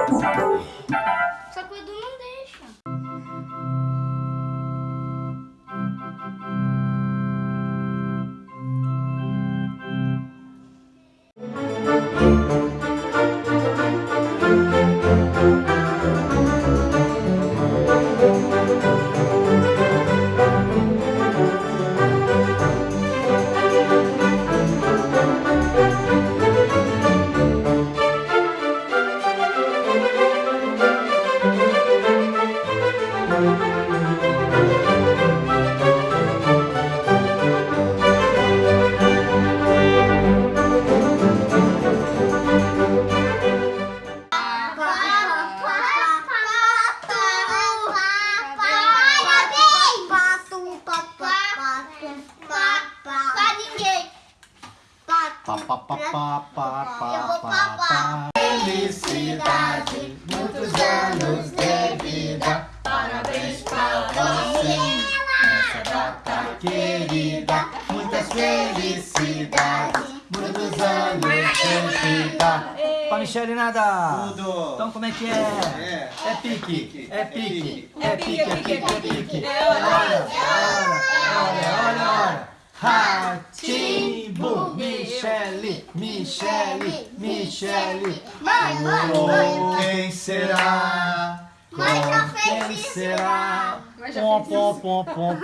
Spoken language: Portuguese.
Oh, Pra ninguém. Pá, pá, pá, pá, pá, pá, Eu vou pá, papar. pá. Felicidade, muitos anos de vida. Parabéns pra você nessa data querida. Muitas felicidades, muitos anos de vida. Pra Michele nada. Tudo. Então como é que é? É. É pique, é pique, é É pique, pique, é pique, é pique. É hora, Olha, olha, Michele, Michele, Michele. Mãe, mãe, mãe. quem será? Mãe, já Com fez quem será? Pom, pom, pom, pom, pom.